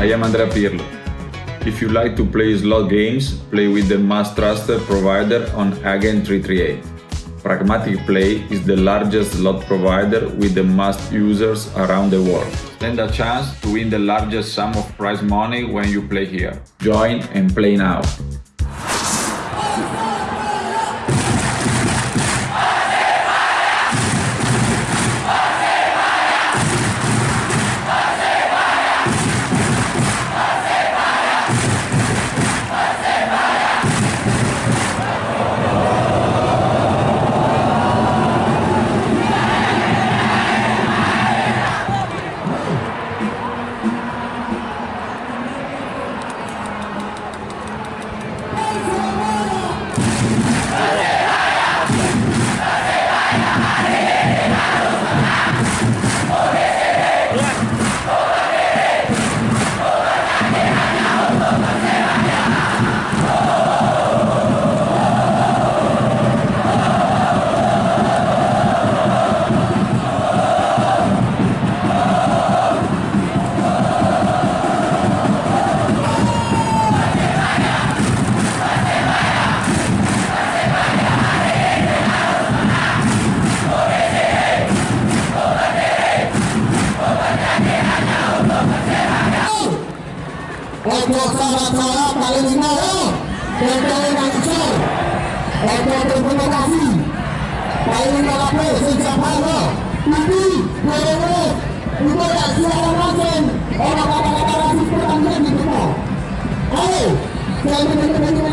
I am Andrea Pirlo. If you like to play slot games, play with the most trusted provider on Agent 338. Pragmatic Play is the largest slot provider with the most users around the world. Stand a chance to win the largest sum of prize money when you play here. Join and play now. Thank you.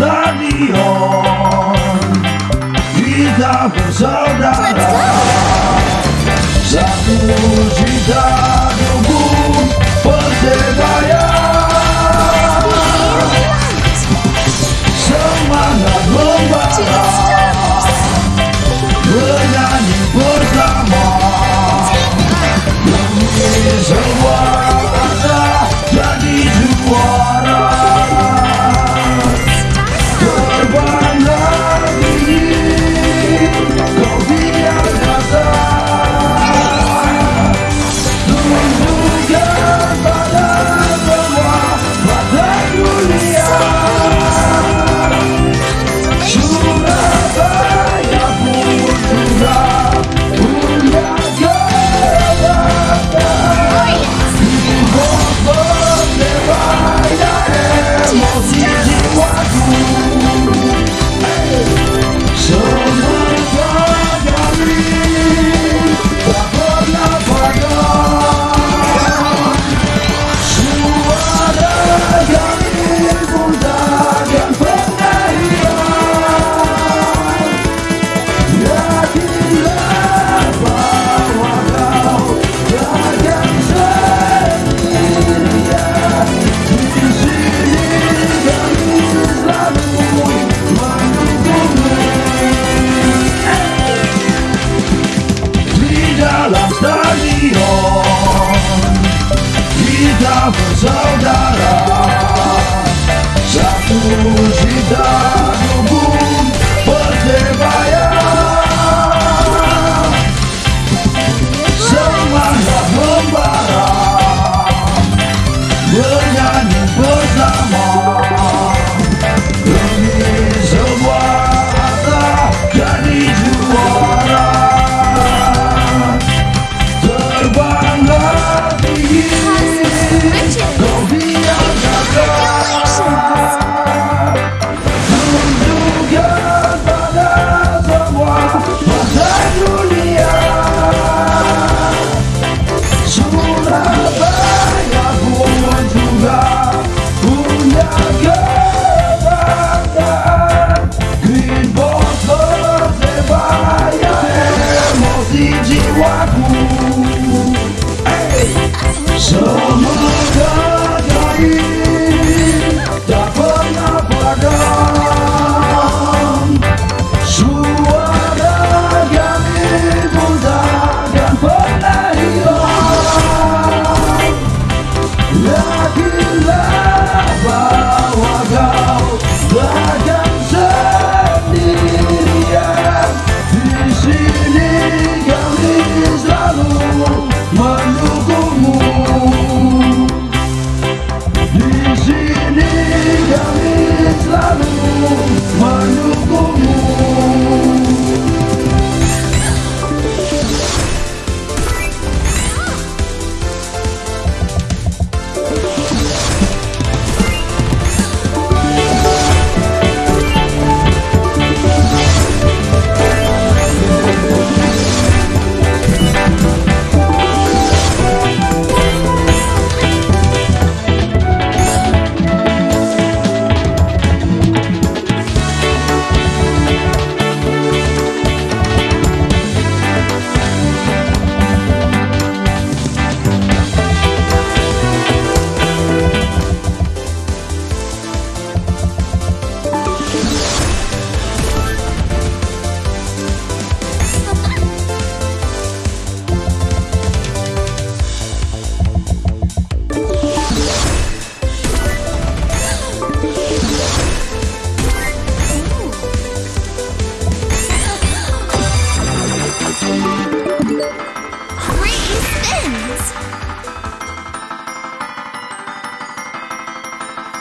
stadion. Witam, co dara Good God, was the heart.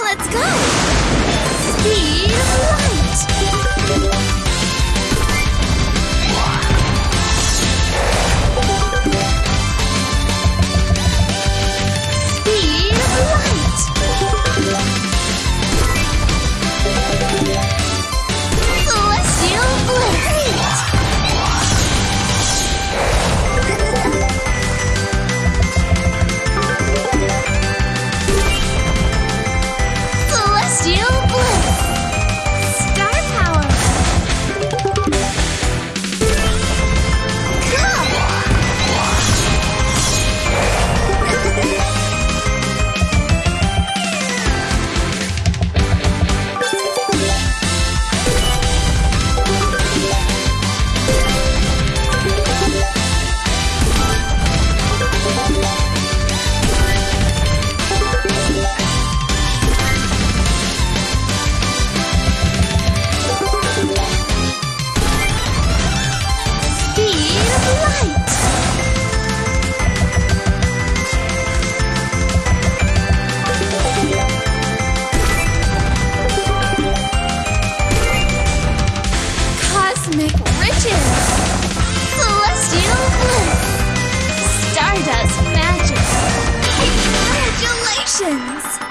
Let's go! Speed light! Legends.